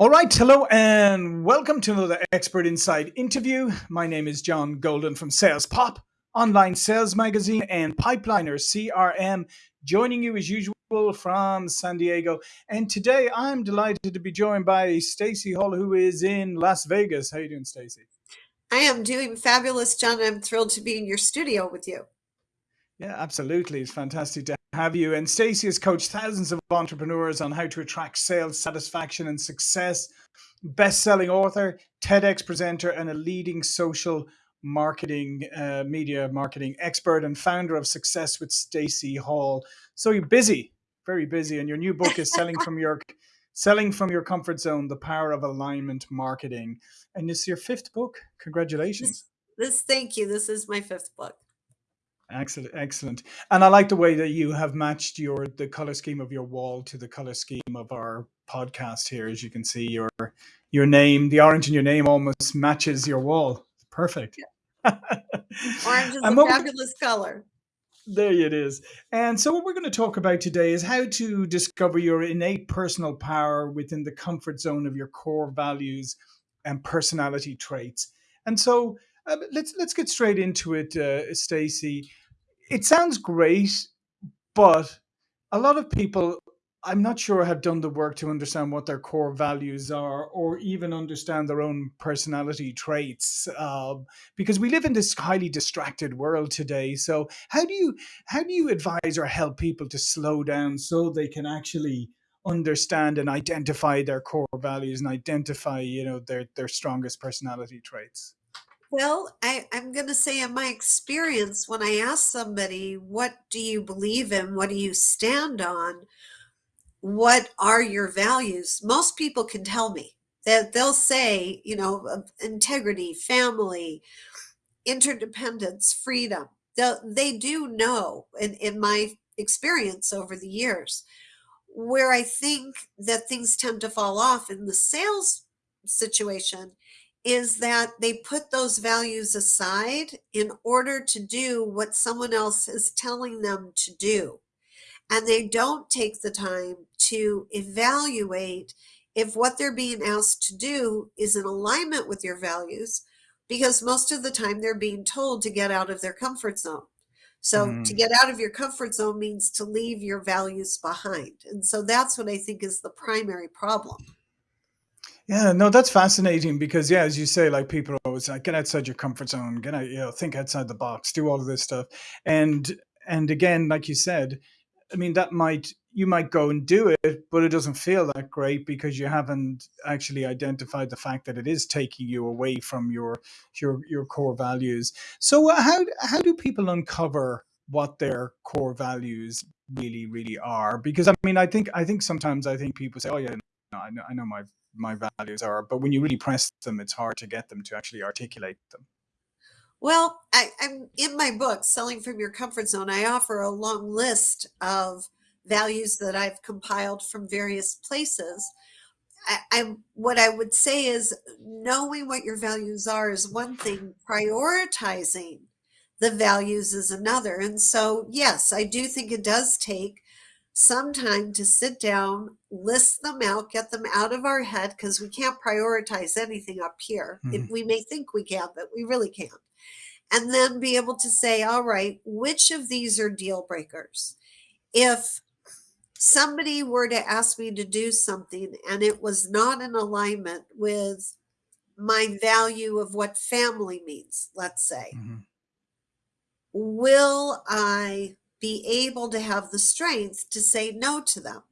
All right, hello and welcome to another Expert Insights interview. My name is John Golden from Sales Pop, online sales magazine, and Pipeliner CRM, joining you as usual from San Diego. And today I'm delighted to be joined by Stacy Hall, who is in Las Vegas. How are you doing, Stacy? I am doing fabulous, John. I'm thrilled to be in your studio with you. Yeah, absolutely. It's fantastic to have you. And Stacy has coached thousands of entrepreneurs on how to attract sales satisfaction and success. Best-selling author, TEDx presenter, and a leading social marketing, uh, media marketing expert, and founder of Success with Stacy Hall. So you're busy, very busy, and your new book is selling from your selling from your comfort zone: the power of alignment marketing. And it's your fifth book. Congratulations. This, this thank you. This is my fifth book. Excellent, excellent. And I like the way that you have matched your the color scheme of your wall to the color scheme of our podcast here. As you can see, your your name, the orange in your name, almost matches your wall. Perfect. Yeah. orange is a fabulous color. There it is. And so, what we're going to talk about today is how to discover your innate personal power within the comfort zone of your core values and personality traits. And so, uh, let's let's get straight into it, uh, Stacy it sounds great, but a lot of people, I'm not sure, have done the work to understand what their core values are or even understand their own personality traits. Uh, because we live in this highly distracted world today. So how do you how do you advise or help people to slow down so they can actually understand and identify their core values and identify, you know, their their strongest personality traits? Well, I, I'm going to say, in my experience, when I ask somebody, what do you believe in? What do you stand on? What are your values? Most people can tell me that they'll say, you know, integrity, family, interdependence, freedom. They'll, they do know, in, in my experience over the years, where I think that things tend to fall off in the sales situation is that they put those values aside in order to do what someone else is telling them to do. And they don't take the time to evaluate if what they're being asked to do is in alignment with your values, because most of the time they're being told to get out of their comfort zone. So mm. to get out of your comfort zone means to leave your values behind. And so that's what I think is the primary problem. Yeah, no, that's fascinating because yeah, as you say, like people are always like, get outside your comfort zone, get out, you know, think outside the box, do all of this stuff. And and again, like you said, I mean, that might you might go and do it, but it doesn't feel that great because you haven't actually identified the fact that it is taking you away from your your your core values. So uh, how how do people uncover what their core values really really are? Because I mean, I think I think sometimes I think people say, oh yeah, I know I know my my values are. But when you really press them, it's hard to get them to actually articulate them. Well, I, am in my book, Selling from Your Comfort Zone. I offer a long list of values that I've compiled from various places. I, I what I would say is knowing what your values are is one thing. Prioritizing the values is another. And so, yes, I do think it does take some time to sit down, list them out, get them out of our head because we can't prioritize anything up here. Mm-hmm. we may think we can, but we really can't. And then be able to say, all right, which of these are deal breakers? If somebody were to ask me to do something and it was not in alignment with my value of what family means, let's say, mm-hmm. will I be able to have the strength to say no to them.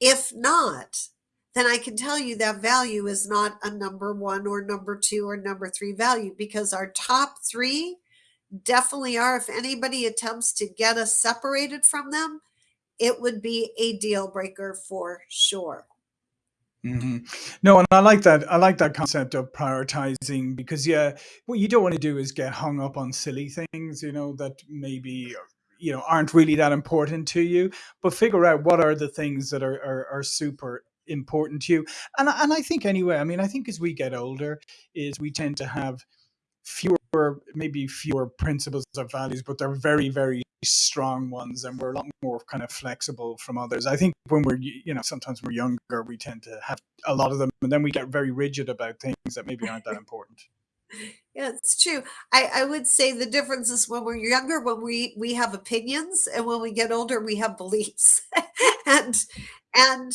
If not, then I can tell you that value is not a number one or number two or number three value because our top three definitely are. If anybody attempts to get us separated from them, it would be a deal breaker for sure. Mm-hmm. No, and I like that. I like that concept of prioritizing because, yeah, what you don't want to do is get hung up on silly things, you know, that maybe you know aren't really that important to you but figure out what are the things that are are, are super important to you and and i think anyway i mean i think as we get older is we tend to have fewer, maybe fewer principles or values, but they're very, very strong ones, and we're a lot more kind of flexible from others. I think when we're, you know, sometimes we're younger, we tend to have a lot of them, and then we get very rigid about things that maybe aren't that important. Yeah, it's true. I, I would say the difference is when we're younger, when we we have opinions, and when we get older, we have beliefs. and and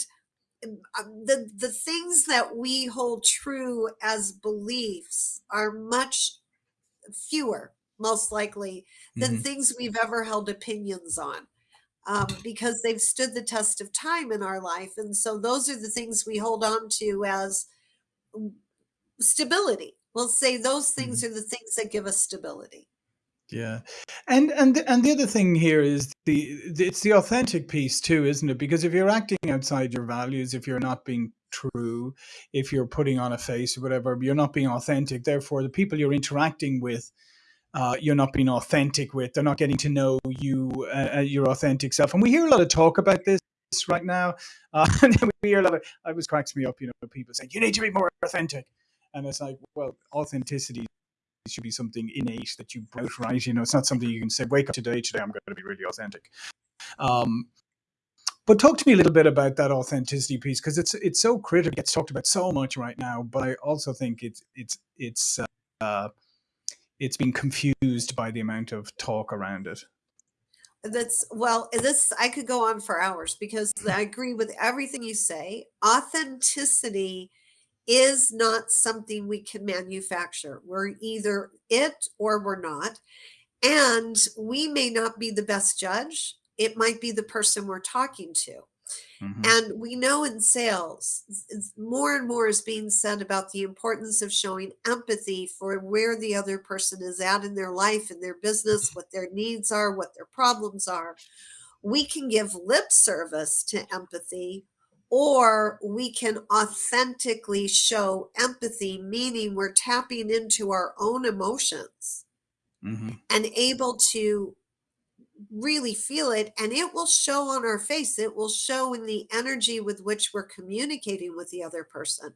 um, the the things that we hold true as beliefs are much fewer, most likely, than hmm things we've ever held opinions on. Um, because they've stood the test of time in our life. And so those are the things we hold on to as mm, stability. We'll say those things hmm are the things that give us stability. Yeah, and and and the other thing here is the, it's the authentic piece too, isn't it? Because if you're acting outside your values, if you're not being true, if you're putting on a face or whatever, you're not being authentic. Therefore, the people you're interacting with, uh, you're not being authentic with. They're not getting to know you, uh, uh, your authentic self. And we hear a lot of talk about this right now. Uh, and we hear a lot of. I was cracks me up, you know, people saying you need to be more authentic, and it's like, well, authenticity should be something innate that you brought right. You know, it's not something you can say, wake up today, today I'm going to be really authentic. Um, but talk to me a little bit about that authenticity piece because it's it's so critical. It gets talked about so much right now, but I also think it's it's it's uh, it's been confused by the amount of talk around it. That's well, this I could go on for hours because I agree with everything you say. Authenticity is not something we can manufacture. We're either it or we're not. And we may not be the best judge. It might be the person we're talking to. hmm And we know in sales, more and more is being said about the importance of showing empathy for where the other person is at in their life, in their business, what their needs are, what their problems are. We can give lip service to empathy, or we can authentically show empathy, meaning we're tapping into our own emotions hmm and able to really feel it and it will show on our face. It will show in the energy with which we're communicating with the other person.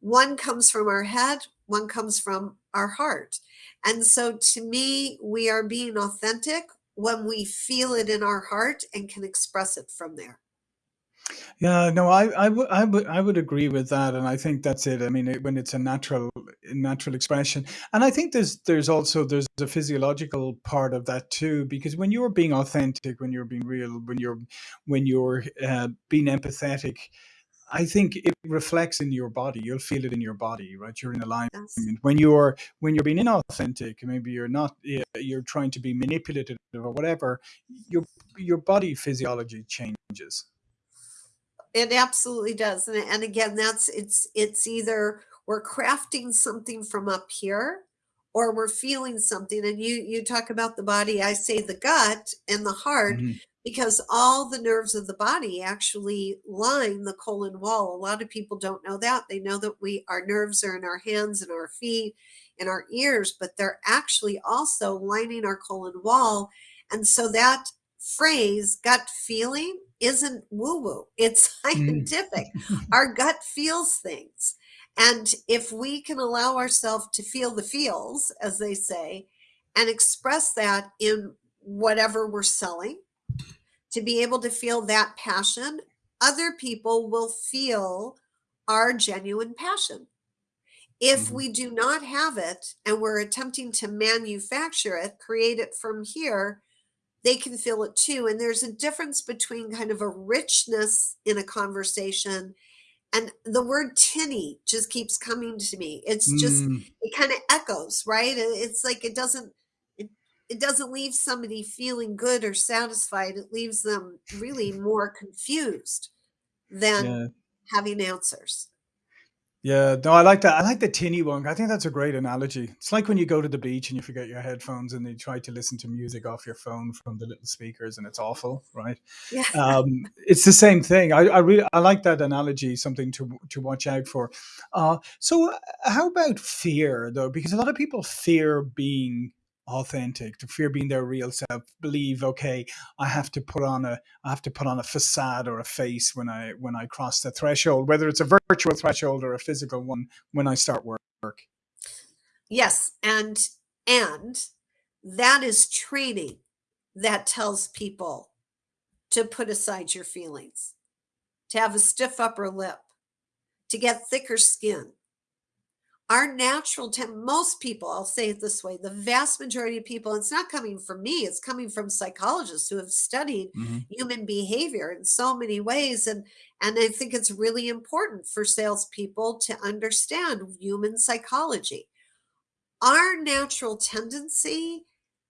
One comes from our head one comes from our heart. And so to me we are being authentic when we feel it in our heart and can express it from there Yeah, no, I, I would, I would, I would agree with that, and I think that's it. I mean, it, when it's a natural, natural expression, and I think there's, there's also there's a physiological part of that too, because when you're being authentic, when you're being real, when you're, when you're uh, being empathetic, I think it reflects in your body. You'll feel it in your body, right? You're in alignment. yes When you're when you're being inauthentic, maybe you're not. You're trying to be manipulative or whatever. Your your body physiology changes. It absolutely does. And, and again, that's it's it's either we're crafting something from up here or we're feeling something. And you you talk about the body, I say the gut and the heart hmm because all the nerves of the body actually line the colon wall. A lot of people don't know that. They know that we our nerves are in our hands and our feet and our ears, but they're actually also lining our colon wall. And so that phrase gut feeling isn't woo woo, it's hmm scientific. Our gut feels things. And if we can allow ourselves to feel the feels, as they say, and express that in whatever we're selling, to be able to feel that passion, other people will feel our genuine passion. If hmm we do not have it and we're attempting to manufacture it, create it from here, they can feel it too. And there's a difference between kind of a richness in a conversation and the word tinny just keeps coming to me. It's just, Mm, it kind of echoes, right? It's like it doesn't, it, it doesn't leave somebody feeling good or satisfied. It leaves them really more confused than yeah. having answers. Yeah, no, I like that. I like the tinny one. I think that's a great analogy. It's like when you go to the beach and you forget your headphones and you try to listen to music off your phone from the little speakers and it's awful, right? Yeah. Um, it's the same thing. I, I really I like that analogy. Something to to watch out for. Uh, so, uh, how about fear though? Because a lot of people fear being authentic, to fear being their real self. Believe, okay, I have to put on a I have to put on a facade or a face when I when I cross the threshold, whether it's a virtual threshold or a physical one when I start work. Yes, and and that is training that tells people to put aside your feelings, to have a stiff upper lip, to get thicker skin. Our natural tem most people, I'll say it this way, the vast majority of people, it's not coming from me, it's coming from psychologists who have studied hmm human behavior in so many ways. And and I think it's really important for salespeople to understand human psychology. Our natural tendency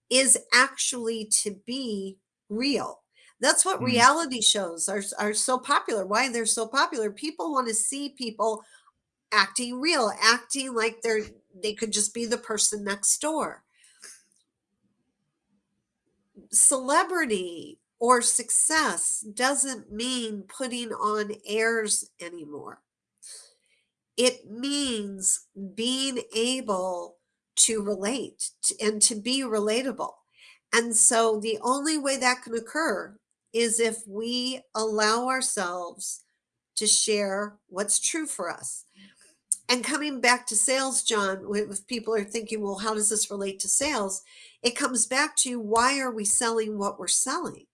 is actually to be real. That's what mm reality shows are are so popular. Why they're so popular? People want to see people acting real, acting like they're they could just be the person next door. Celebrity or success doesn't mean putting on airs anymore. It means being able to relate and to be relatable. And so the only way that can occur is if we allow ourselves to share what's true for us. And coming back to sales, John, if people are thinking, well, how does this relate to sales? It comes back to why are we selling what we're selling?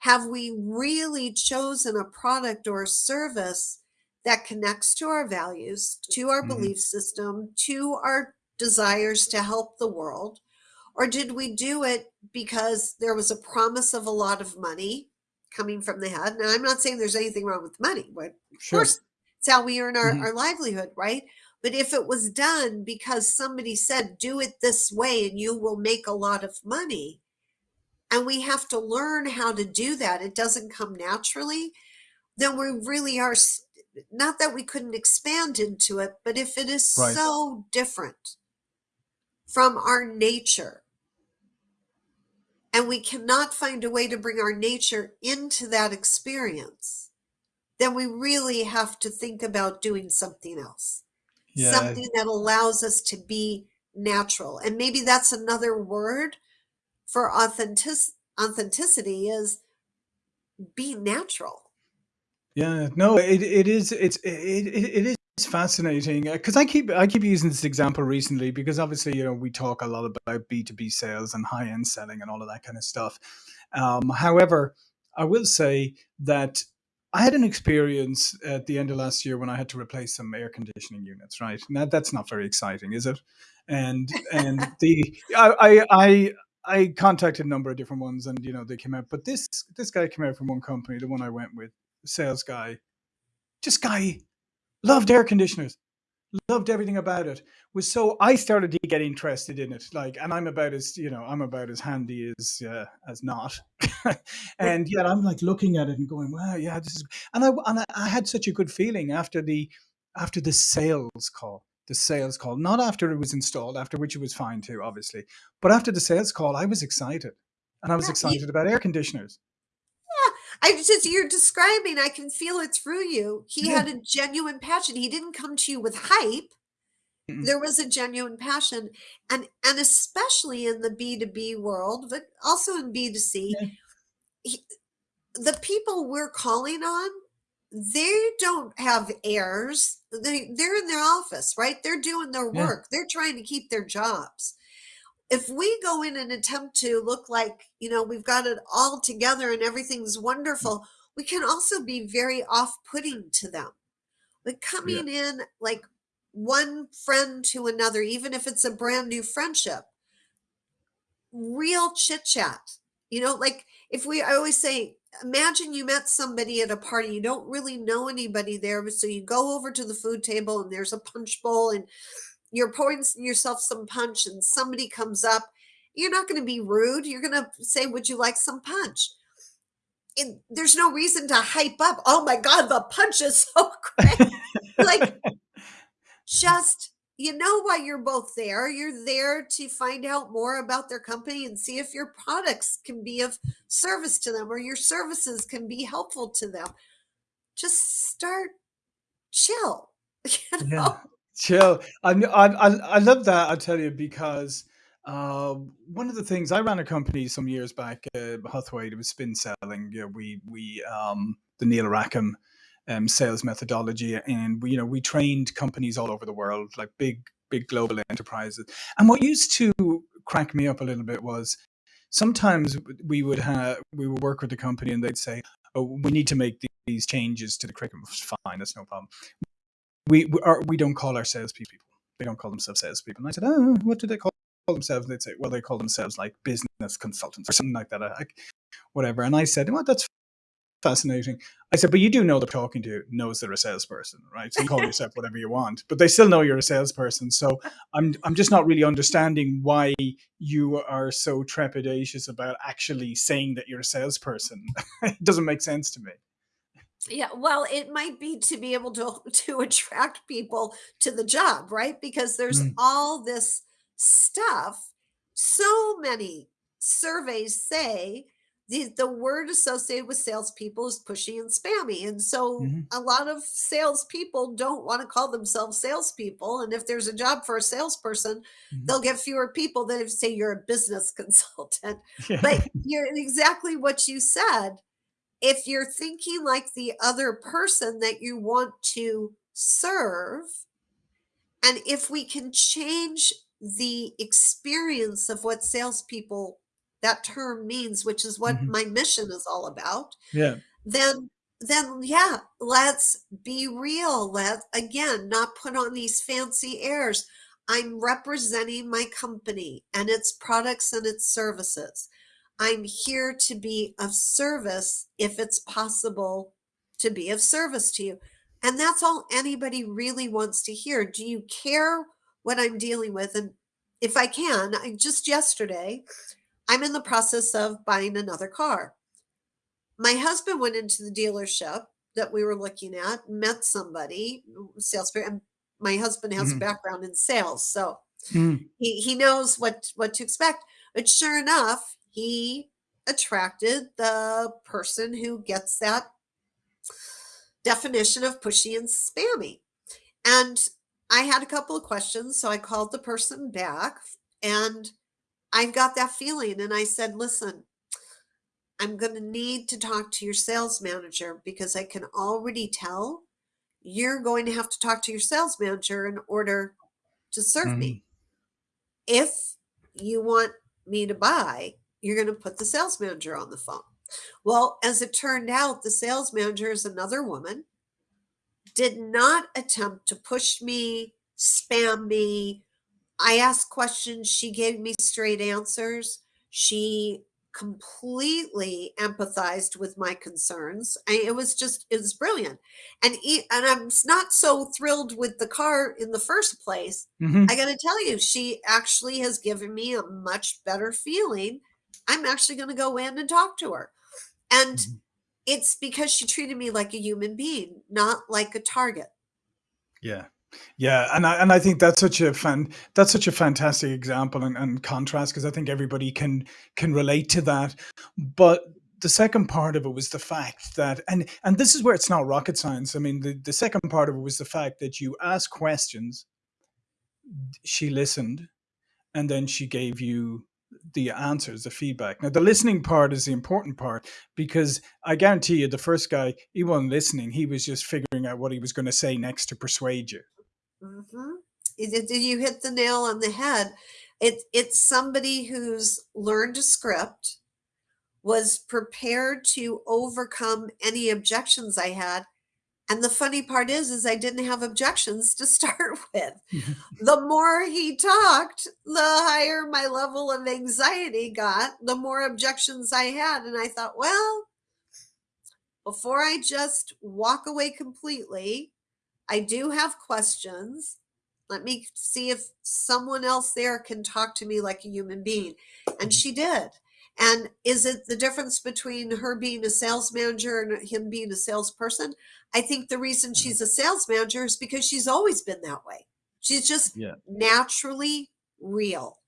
Have we really chosen a product or a service that connects to our values, to our hmm belief system, to our desires to help the world? Or did we do it because there was a promise of a lot of money coming from the head? Now, I'm not saying there's anything wrong with money, but of course, it's how we earn our, hmm our livelihood, right? But if it was done because somebody said, do it this way and you will make a lot of money, and we have to learn how to do that, it doesn't come naturally, then we really are, not that we couldn't expand into it, but if it is Right. so different from our nature, and we cannot find a way to bring our nature into that experience, then we really have to think about doing something else, Yeah. something that allows us to be natural. And maybe that's another word for authentic authenticity is be natural. Yeah, no, it it is it's it it, it is fascinating because I keep I keep using this example recently because obviously you know we talk a lot about B two B sales and high end selling and all of that kind of stuff. Um, however, I will say that I had an experience at the end of last year when I had to replace some air conditioning units. Right, now that's not very exciting, is it? And and the I I. I I contacted a number of different ones, and you know they came out. But this this guy came out from one company, the one I went with, sales guy, this guy loved air conditioners, loved everything about it. Was so I started to get interested in it. Like, and I'm about as you know, I'm about as handy as uh, as not. and yet I'm like looking at it and going, wow, yeah, this is. And I and I, had such a good feeling after the after the sales call. The sales call, not after it was installed, after which it was fine too, obviously, but after the sales call, I was excited, and I was excited about air conditioners. Yeah. I just you're describing, I can feel it through you. He Yeah. had a genuine passion. He didn't come to you with hype. Mm-mm. There was a genuine passion. And and especially in the B2B world, but also in B2C, Yeah. he, the people we're calling on, they don't have airs. They they're in their office, right? They're doing their Yeah. work. They're trying to keep their jobs. If we go in and attempt to look like, you know, we've got it all together and everything's mm. wonderful, we can also be very off-putting to them. Like Yeah. coming in like one friend to another, even if it's a brand new friendship, real chit chat. You know, like if we, I always say, imagine you met somebody at a party, you don't really know anybody there, but so you go over to the food table and there's a punch bowl and you're pouring yourself some punch and somebody comes up. You're not going to be rude. You're going to say, Would you like some punch? And there's no reason to hype up. Oh my God, the punch is so great. Like, just you know why you're both there. You're there to find out more about their company and see if your products can be of service to them or your services can be helpful to them. Just start chill, you Yeah, know? Chill. I I I love that. I tell you because uh, one of the things I ran a company some years back, uh, Huthwaite. It was spin selling. You know, we we um, the Neil Rackham um, sales methodology, and we you know we trained companies all over the world, like big big global enterprises. And what used to crack me up a little bit was sometimes we would have we would work with the company and they'd say, "Oh, we need to make these changes to the curriculum." Fine, that's no problem. We we, are, we don't call ourselves. People. They don't call themselves salespeople. And I said, "Oh, what do they call themselves?" And they'd say, "Well, they call themselves like business consultants or something like that." I, whatever. And I said, "Well, that's fascinating. I said, but you do know they're talking to you, knows they're a salesperson, right? So you call yourself whatever you want, but they still know you're a salesperson. So I'm I'm just not really understanding why you are so trepidatious about actually saying that you're a salesperson. it doesn't make sense to me. Yeah, well, it might be to be able to to attract people to the job, right? Because there's Mm, all this stuff. So many surveys say the, the word associated with salespeople is pushy and spammy. And so mhm, a lot of salespeople don't want to call themselves salespeople. And if there's a job for a salesperson, mhm. they'll get fewer people than if, say, you're a business consultant. Yeah. But you're exactly what you said if you're thinking like the other person that you want to serve, and if we can change the experience of what salespeople that term means, which is what mhm. my mission is all about, Yeah. then then yeah, let's be real. Let again not put on these fancy airs. I'm representing my company and its products and its services. I'm here to be of service if it's possible to be of service to you. And that's all anybody really wants to hear. Do you care what I'm dealing with? And if I can, I just yesterday, I'm in the process of buying another car my husband went into the dealership that we were looking at, met somebody, salesperson. And my husband has a Mhm, background in sales, so mhm, he he knows what what to expect. But sure enough, he attracted the person who gets that definition of pushy and spammy. And I had a couple of questions, so I called the person back and I got that feeling and I said, "Listen, I'm going to need to talk to your sales manager because I can already tell you're going to have to talk to your sales manager in order to serve mhm, me. If you want me to buy, you're going to put the sales manager on the phone. Well, as it turned out, the sales manager is another woman, did not attempt to push me, spam me, I asked questions, she gave me straight answers. She completely empathized with my concerns. I, it was just it was brilliant. And e- and I'm not so thrilled with the car in the first place. mhm, I got to tell you, she actually has given me a much better feeling. I'm actually going to go in and talk to her. And mhm. it's because she treated me like a human being, not like a target. Yeah. Yeah, and I and I think that's such a fan that's such a fantastic example and, and contrast because I think everybody can can relate to that. But the second part of it was the fact that and and this is where it's not rocket science. I mean, the, the second part of it was the fact that you asked questions, she listened, and then she gave you the answers, the feedback. Now the listening part is the important part because I guarantee you the first guy, he wasn't listening. He was just figuring out what he was going to say next to persuade you. Mm-hmm. You did you hit the nail on the head. It it's somebody who's learned a script, was prepared to overcome any objections I had, and the funny part is is I didn't have objections to start with. The more he talked, the higher my level of anxiety got, the more objections I had, and I thought, "Well, before I just walk away completely, I do have questions. Let me see if someone else there can talk to me like a human being. And she did. And is it the difference between her being a sales manager and him being a salesperson? I think the reason Uh-huh. she's a sales manager is because she's always been that way. She's just Yeah. naturally real.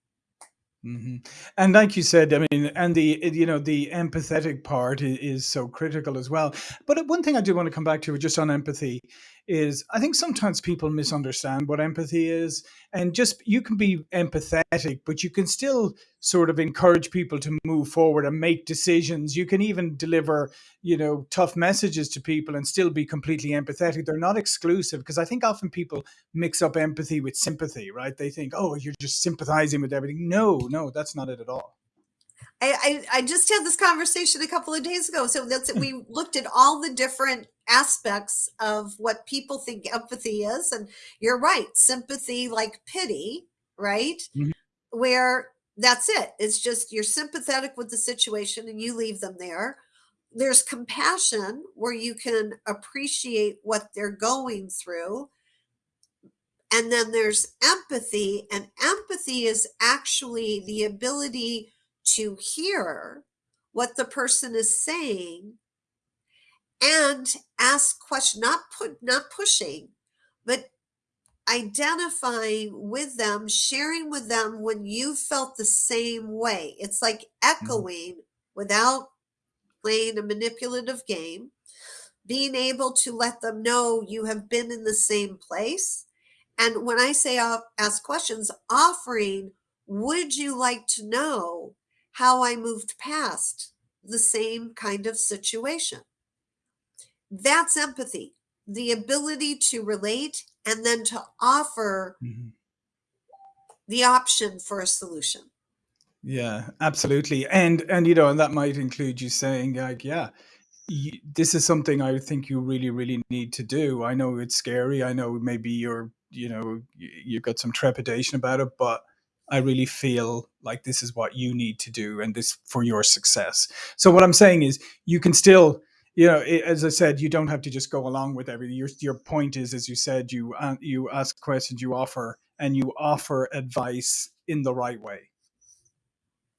hmm And like you said, I mean, and the you know the empathetic part is, is so critical as well. But one thing I do want to come back to just on empathy is I think sometimes people misunderstand what empathy is. And just you can be empathetic, but you can still sort of encourage people to move forward and make decisions. You can even deliver, you know, tough messages to people and still be completely empathetic. They're not exclusive because I think often people mix up empathy with sympathy, right? They think, oh, you're just sympathizing with everything. No, no, that's not it at all. I, I, I just had this conversation a couple of days ago. So that's we looked at all the different aspects of what people think empathy is. And you're right, sympathy like pity, right? Mhm. Where that's it. It's just you're sympathetic with the situation and you leave them there. There's compassion where you can appreciate what they're going through. And then there's empathy, and empathy is actually the ability to hear what the person is saying and ask questions, not put not pushing but identifying with them sharing with them when you felt the same way it's like Mhm. echoing without playing a manipulative game being able to let them know you have been in the same place and when i say uh, ask questions offering would you like to know how i moved past the same kind of situation that's empathy, the ability to relate and then to offer Mhm. the option for a solution. Yeah, absolutely. And and you know, and that might include you saying like, yeah, y- this is something I think you really, really need to do. I know it's scary. I know maybe you're, you know, you've got some trepidation about it, but I really feel like this is what you need to do and this for your success. So what I'm saying is you can still, you know, as I said, you don't have to just go along with everything. Your your point is, as you said, you uh, you ask questions, you offer, and you offer advice in the right way.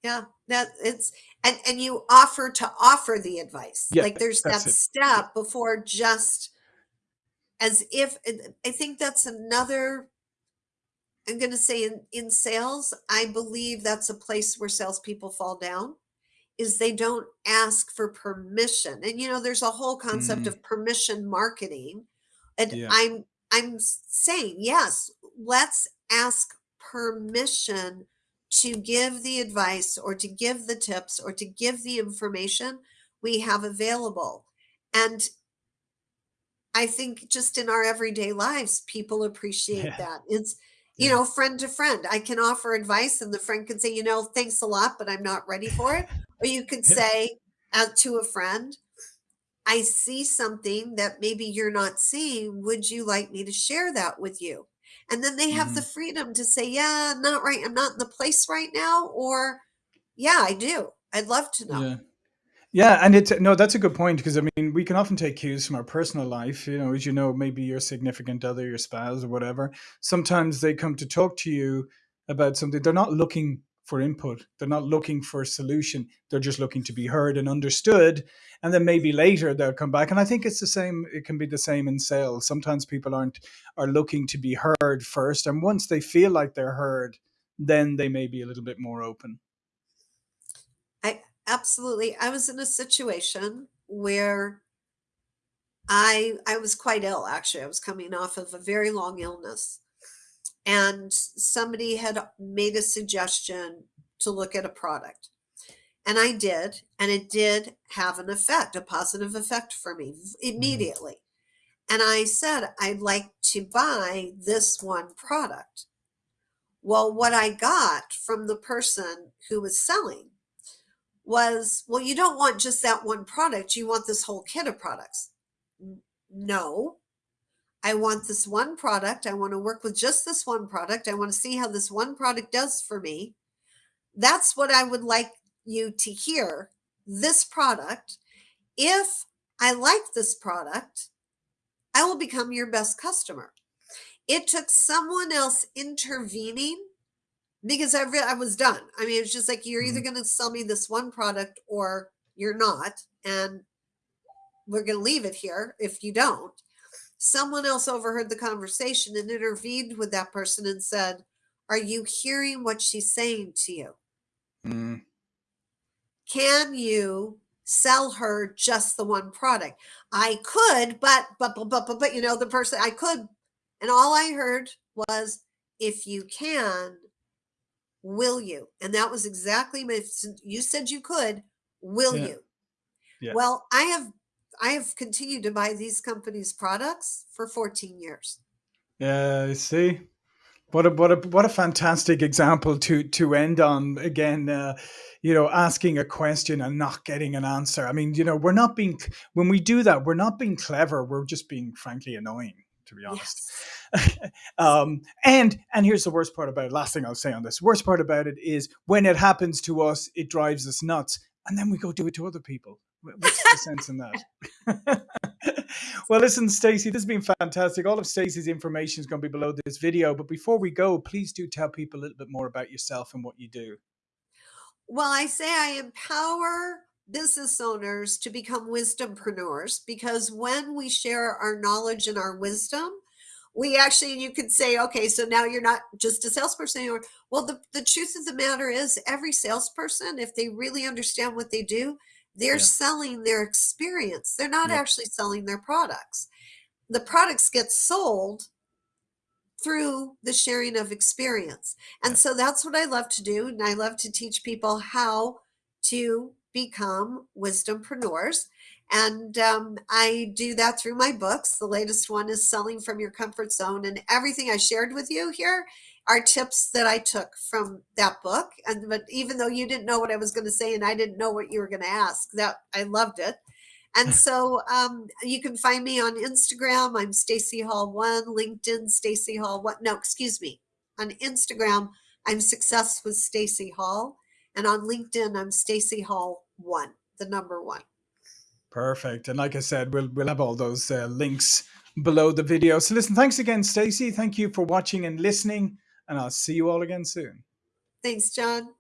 Yeah, that it's and and you offer to offer the advice. Yeah, Like there's that it. Yeah. step before just as if I think that's another I'm going to say in in sales, I believe that's a place where salespeople fall down is they don't ask for permission. And you know, there's a whole concept Mm, of permission marketing. And yeah. I'm I'm saying, yes, let's ask permission to give the advice or to give the tips or to give the information we have available. And I think just in our everyday lives, people appreciate Yeah. that. It's, you know, friend to friend. I can offer advice, and the friend can say, you know, thanks a lot, but I'm not ready for it. Or you could say out to a friend, I see something that maybe you're not seeing. Would you like me to share that with you? And then they have the Mhm. freedom to say, yeah, not right. I'm not in the place right now. Or, yeah, I do. I'd love to know. Yeah. Yeah, and it's no, that's a good point because I mean, we can often take cues from our personal life. You know, as you know, maybe your significant other, your spouse, or whatever. Sometimes they come to talk to you about something. They're not looking for input. They're not looking for a solution. They're just looking to be heard and understood. And then maybe later they'll come back. And I think it's the same. It can be the same in sales. Sometimes people aren't are looking to be heard first, and once they feel like they're heard, then they may be a little bit more open. Absolutely. I was in a situation where I I was quite ill actually. I was coming off of a very long illness and somebody had made a suggestion to look at a product. And I did, and it did have an effect, a positive effect for me Mhm. immediately. And I said, I'd like to buy this one product. Well, what I got from the person who was selling was, well, you don't want just that one product, you want this whole kit of products. No, I want this one product. I want to work with just this one product. I want to see how this one product does for me. That's what I would like you to hear. This product. If I like this product, I will become your best customer. It took someone else intervening because I, re- I was done. I mean, it's just like you're either Mhm. going to sell me this one product or you're not. And we're going to leave it here if you don't. someone else overheard the conversation and intervened with that person and said, Are you hearing what she's saying to you? Mm, Can you sell her just the one product. I could, but, but, but, but, but, but, you know, the person I could. And all I heard was, if you can, will you? And that was exactly my, you said you could, will yeah. you? Yeah. Well, I have, I have continued to buy these companies' products for 14 years. Yeah, I see. What a what a what a fantastic example to to end on. Again, uh, you know, asking a question and not getting an answer. I mean, you know, we're not being when we do that, we're not being clever. We're just being frankly annoying, to be honest. Yes. um, and and here's the worst part about it. Last thing I'll say on this. Worst part about it is when it happens to us, it drives us nuts, and then we go do it to other people. What's the sense in that? well, listen, Stacy, this has been fantastic. All of Stacy's information is going to be below this video. But before we go, please do tell people a little bit more about yourself and what you do. Well, I say I empower business owners to become wisdompreneurs because when we share our knowledge and our wisdom, we actually you could say okay so now you're not just a salesperson anymore well the, the truth of the matter is every salesperson if they really understand what they do they're yeah. selling their experience. They're not yeah. actually selling their products. The products get sold through the sharing of experience. And yeah. so that's what I love to do. And I love to teach people how to become wisdompreneurs. And um, I do that through my books. The latest one is Selling from Your Comfort Zone. And everything I shared with you here are tips that I took from that book. And but even though you didn't know what I was going to say and I didn't know what you were going to ask, that I loved it. And so um, you can find me on Instagram. I'm Stacy Hall One, LinkedIn Stacy Hall One. No, excuse me. On Instagram, I'm Success with Stacy Hall, and on LinkedIn, I'm Stacy Hall One, the number one. Perfect. And like I said, we'll we'll have all those uh, links below the video. So listen, thanks again, Stacy. Thank you for watching and listening and I'll see you all again soon. Thanks, John.